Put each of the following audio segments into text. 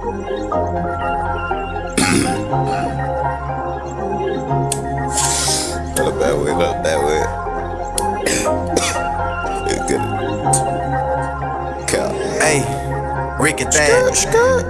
Look that way, look that way. Ricky Thad.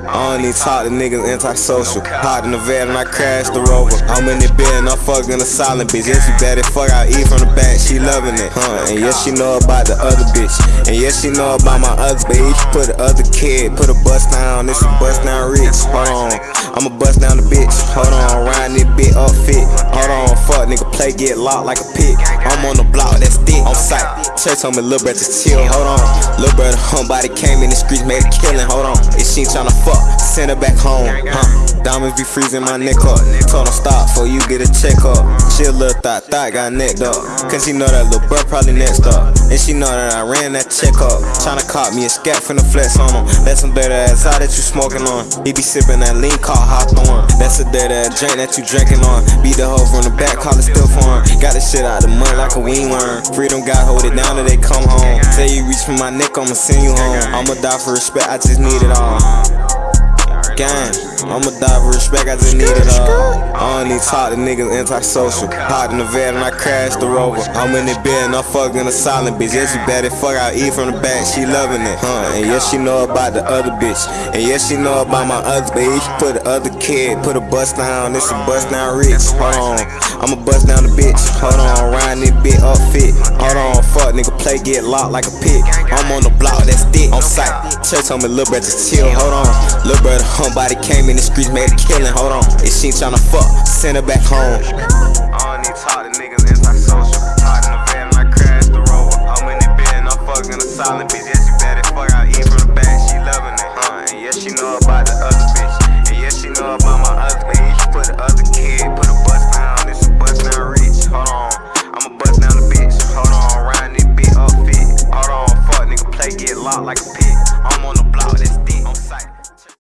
I don't even talk to niggas antisocial. Hot in the van and I crashed the rover. I'm in the bed and I'm fucking a silent bitch. Yeah, she better fuck I eat from the back, she loving it. Huh? And yes, she know about the other bitch. And yes, she know about my other bitch. Put the other kid, put a bust down. This a bust down rich. Hold on. I'ma bust down the bitch. Hold on, round this bit up fit. Hold on, fuck nigga, play get locked like a pig. I'm on the block, that's thick. On sight. Church told me, little brother, chill. Hold on. Little brother, homebody came in the streets, made a killing. Hold on. If she ain't tryna fuck, send her back home. Huh? Diamonds be freezing my neck up. Told her stop before you get a check up. She a little thought, thought got necked up. Cause she know that little bro probably next up. And she know that I ran that check up. Tryna cop me a scat from the flex on him. That's some better ass out that you smoking on. He be sipping that lean called Hawthorne. That's a dead ass drink that you drinking on. Beat the hoe from the back, call it still foreign. Got the shit out the mud like a wing worm. Freedom God hold it down till they come home. Say you reach for my neck, I'ma send you home. I'ma die for respect, I just need it all. Gang, I'ma die for respect, I just need it all. I need talk to niggas antisocial. Hot in the van and I crashed the rover. I'm in the bed and I'm fucking a silent bitch. Yeah, she better fuck I eat from the back, she loving it. Huh? And yes, she know about the other bitch. And yes, she know about my other bitch. Put the other kid, put a bust down. This a bust down rich. Hold on, I'ma bust down the bitch. Hold on, round this bit up fit. Hold on, nigga, play get locked like a pig. I'm on the block, that's thick. On sight. Church told me, little brother, just chill. Hold on, little brother, homebody came in the streets, made a killing. Hold on, if she tryna fuck, send her back home. they get locked like a pig. I'm on